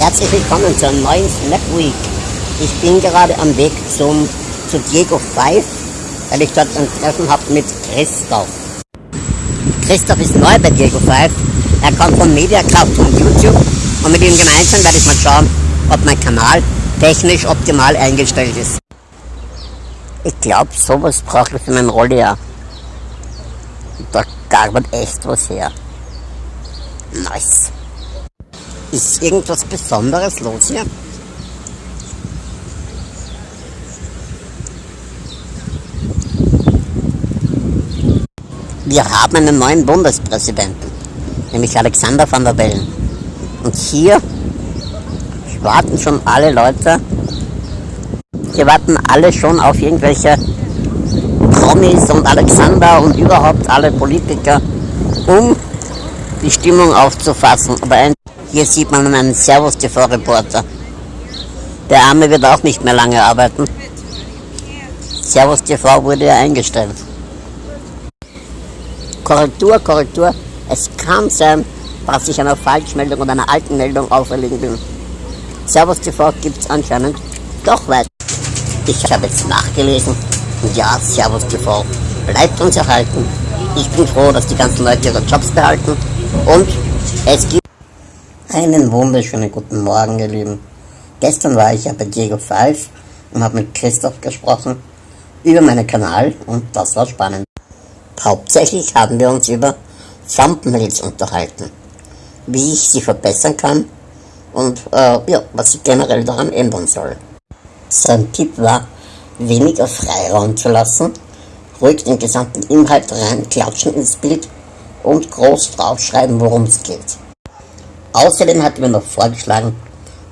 Herzlich willkommen zur neuen Snap Week. Ich bin gerade am Weg zum, zu Diego 5, weil ich dort ein Treffen habe mit Christoph. Christoph ist neu bei Diego 5. Er kommt von Mediakraft von YouTube und mit ihm gemeinsam werde ich mal schauen, ob mein Kanal technisch optimal eingestellt ist. Ich glaube, sowas brauche ich für mein Rolljahr. Da garbert echt was her. Nice. Ist irgendwas Besonderes los hier? Wir haben einen neuen Bundespräsidenten, nämlich Alexander van der Bellen. Und hier warten schon alle Leute, hier warten alle schon auf irgendwelche Promis und Alexander und überhaupt alle Politiker, um die Stimmung aufzufassen. Aber hier sieht man einen Servus TV-Reporter. Der Arme wird auch nicht mehr lange arbeiten. Servus TV wurde ja eingestellt. Korrektur, Korrektur. Es kann sein, dass ich einer Falschmeldung oder einer alten Meldung auferlegen bin. Servus TV gibt es anscheinend doch weiter. Ich habe jetzt nachgelesen. Ja, Servus TV bleibt uns erhalten. Ich bin froh, dass die ganzen Leute ihre Jobs behalten. Und es gibt einen wunderschönen guten Morgen, ihr Lieben. Gestern war ich ja bei Diego 5 und habe mit Christoph gesprochen über meinen Kanal und das war spannend. Hauptsächlich haben wir uns über Thumbnails unterhalten, wie ich sie verbessern kann und äh, ja, was ich generell daran ändern soll. Sein Tipp war, weniger Freiraum zu lassen, ruhig den gesamten Inhalt reinklatschen ins Bild und groß draufschreiben, worum es geht. Außerdem hat er mir noch vorgeschlagen,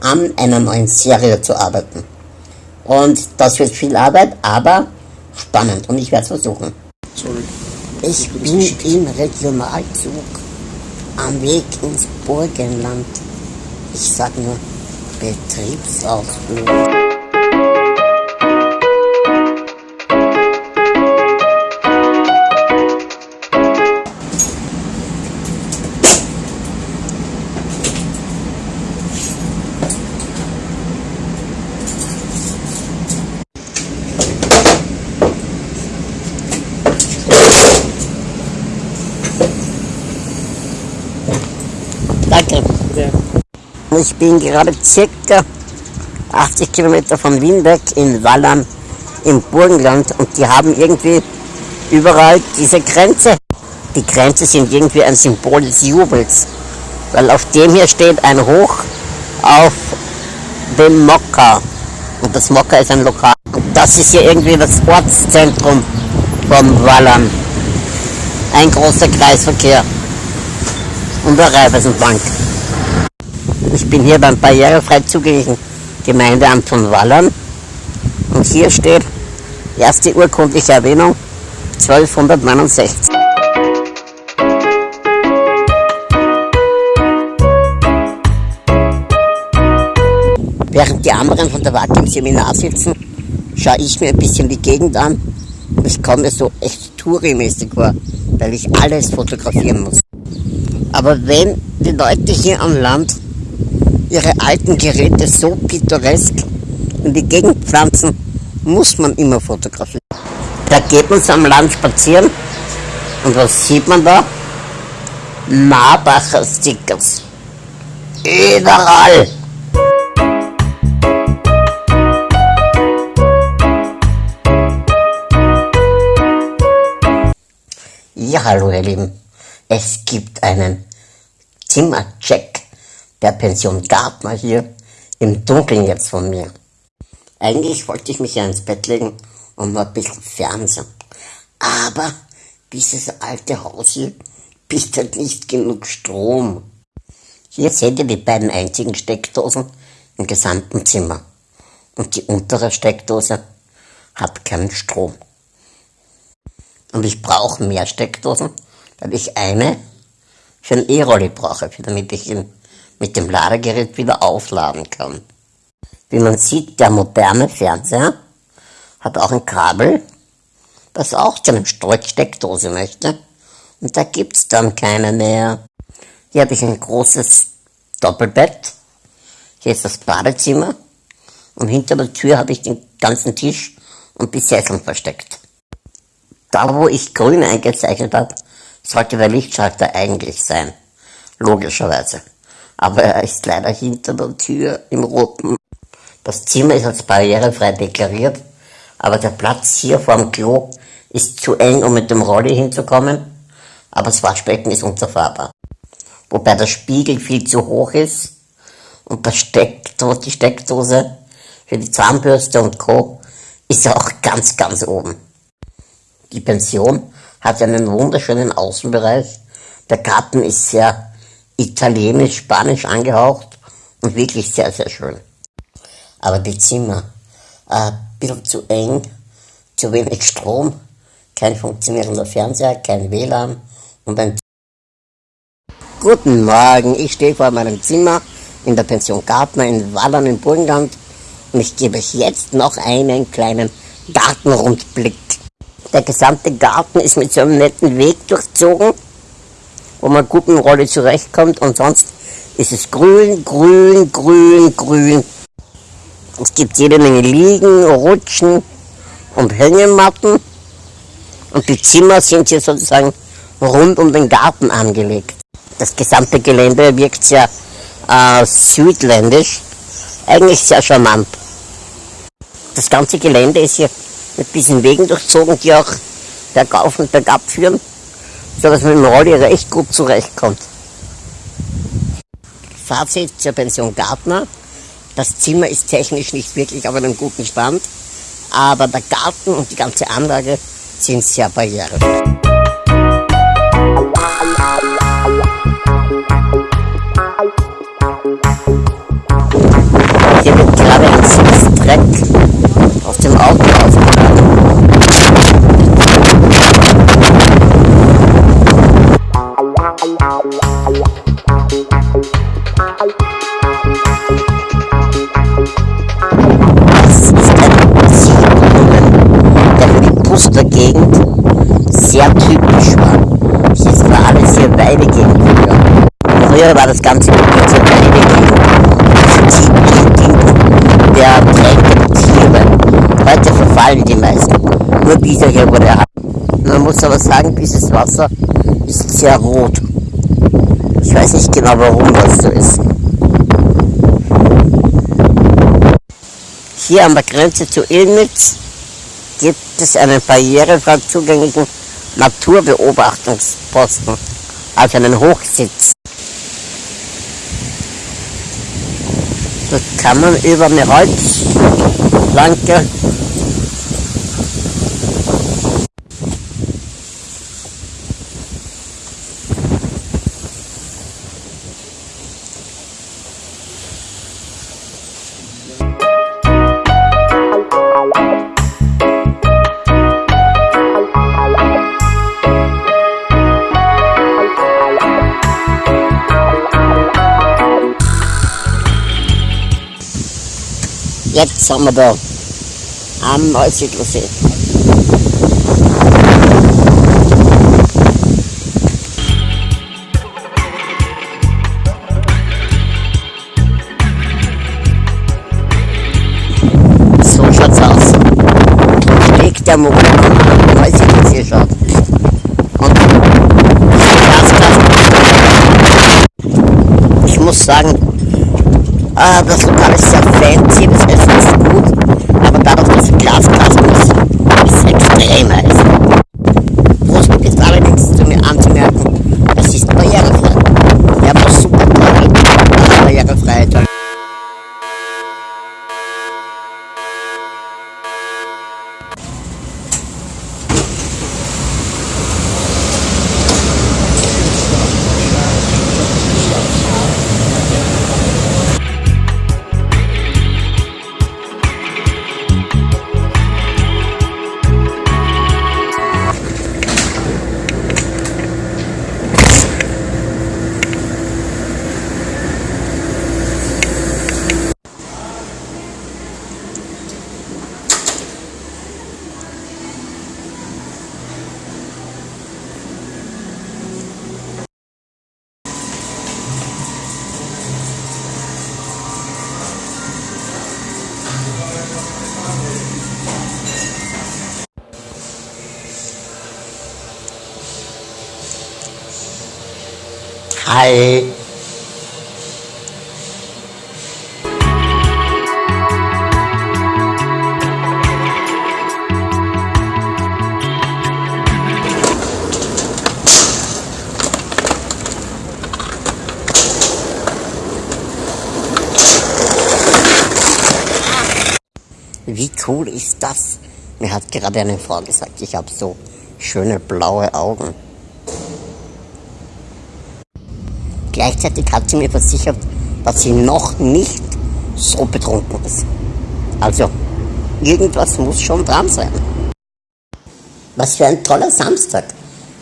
an einer neuen Serie zu arbeiten. Und das wird viel Arbeit, aber spannend und ich werde es versuchen. Ich bin im Regionalzug am Weg ins Burgenland. Ich sag nur Betriebsausflug. Ich bin gerade circa 80 Kilometer von Wien weg in Wallern im Burgenland und die haben irgendwie überall diese Grenze. Die Grenze sind irgendwie ein Symbol des Jubels, weil auf dem hier steht ein Hoch auf dem Mokka und das Mokka ist ein Lokal. Und das ist hier irgendwie das Ortszentrum von Wallern. Ein großer Kreisverkehr und der Raiffeisenbank. Ich bin hier beim barrierefrei zugänglichen Gemeindeamt von Wallern und hier steht erste urkundliche Erwähnung 1269. Während die anderen von der WAG im Seminar sitzen, schaue ich mir ein bisschen die Gegend an und ich komme mir so echt tourimäßig vor, weil ich alles fotografieren muss. Aber wenn die Leute hier am Land ihre alten Geräte so pittoresk in die Gegend pflanzen, muss man immer fotografieren. Da geht man am Land spazieren und was sieht man da? Marbacher Stickers. Überall. Ja, hallo ihr Lieben. Es gibt einen Zimmercheck der Pension Gartner hier im Dunkeln jetzt von mir. Eigentlich wollte ich mich ja ins Bett legen und mal ein bisschen Fernsehen. Aber dieses alte Haus hier bietet nicht genug Strom. Hier seht ihr die beiden einzigen Steckdosen im gesamten Zimmer. Und die untere Steckdose hat keinen Strom. Und ich brauche mehr Steckdosen, weil ich eine für ein E-Rolli brauche, damit ich ihn mit dem Ladegerät wieder aufladen kann. Wie man sieht, der moderne Fernseher hat auch ein Kabel, das auch zu einer Steckdose möchte. Und da gibt es dann keine mehr. Hier habe ich ein großes Doppelbett. Hier ist das Badezimmer und hinter der Tür habe ich den ganzen Tisch und die Sesseln versteckt. Da, wo ich grün eingezeichnet habe, sollte der Lichtschalter eigentlich sein. Logischerweise. Aber er ist leider hinter der Tür im roten. Das Zimmer ist als barrierefrei deklariert, aber der Platz hier vorm Klo ist zu eng, um mit dem Rolli hinzukommen, aber das Waschbecken ist unzerfahrbar. Wobei der Spiegel viel zu hoch ist und der Steckdose, die Steckdose für die Zahnbürste und Co. ist auch ganz, ganz oben. Die Pension hat einen wunderschönen Außenbereich. Der Garten ist sehr italienisch, spanisch angehaucht und wirklich sehr, sehr schön. Aber die Zimmer, ein bisschen zu eng, zu wenig Strom, kein funktionierender Fernseher, kein WLAN und ein Guten Morgen, ich stehe vor meinem Zimmer in der Pension Gartner in Wallern im Burgenland und ich gebe euch jetzt noch einen kleinen Gartenrundblick. Der gesamte Garten ist mit so einem netten Weg durchzogen, wo man gut mit dem Rolle zurechtkommt und sonst ist es grün, grün, grün, grün. Es gibt jede Menge Liegen, Rutschen und Hängematten und die Zimmer sind hier sozusagen rund um den Garten angelegt. Das gesamte Gelände wirkt sehr äh, südländisch, eigentlich sehr charmant. Das ganze Gelände ist hier mit diesen Wegen durchzogen, die auch bergauf und bergab führen, sodass man mit dem Rolli recht gut zurechtkommt. Fazit zur Pension Gartner. Das Zimmer ist technisch nicht wirklich auf einem guten Stand, aber der Garten und die ganze Anlage sind sehr barrierefrei. Sehr typisch war. Das war alles hier Weidegegend früher. Früher war das ganze Gebiet sehr Weidegegend. Das dient der trägenden Tiere. Heute verfallen die meisten. Nur dieser hier wurde erhalten. Man muss aber sagen, dieses Wasser ist sehr rot. Ich weiß nicht genau, warum das so ist. Hier an der Grenze zu Illnitz gibt es einen barrierefrei zugänglichen Naturbeobachtungsposten, also einen Hochsitz. Dort kann man über eine Holzplanke Jetzt sind wir da am Neusiedlersee. So schaut's aus. Weg der Mond am Neusiedlersee schaut. Und. Ich muss sagen, Ah, das Lokal ist sehr fancy, das Hi. Wie cool ist das? Mir hat gerade eine Frau gesagt, ich habe so schöne blaue Augen. Gleichzeitig hat sie mir versichert, dass sie noch nicht so betrunken ist. Also, irgendwas muss schon dran sein. Was für ein toller Samstag.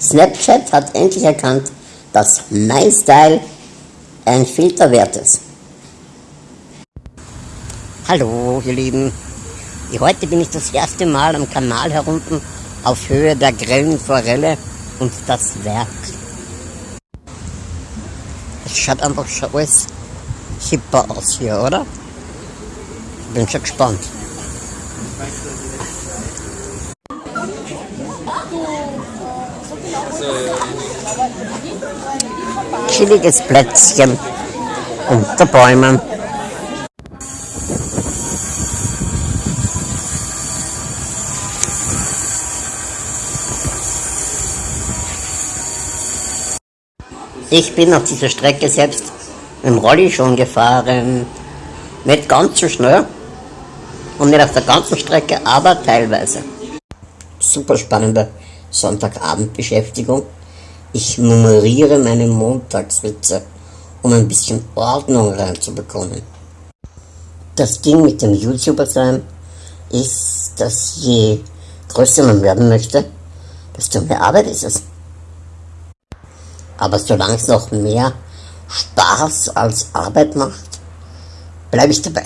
Snapchat hat endlich erkannt, dass MyStyle ein Filter wert ist. Hallo, ihr Lieben. Heute bin ich das erste Mal am Kanal herunten auf Höhe der grellen Forelle und das Werk. Es schaut einfach schon alles hipper aus hier, oder? Bin schon gespannt. Chilliges Plätzchen unter Bäumen. Ich bin auf dieser Strecke selbst im Rolli schon gefahren. Nicht ganz so schnell und nicht auf der ganzen Strecke, aber teilweise. Super spannende Sonntagabendbeschäftigung. Ich nummeriere meine Montagswitze, um ein bisschen Ordnung reinzubekommen. Das Ding mit dem YouTuber sein ist, dass je größer man werden möchte, desto mehr Arbeit ist es. Aber solange es noch mehr Spaß als Arbeit macht, bleibe ich dabei.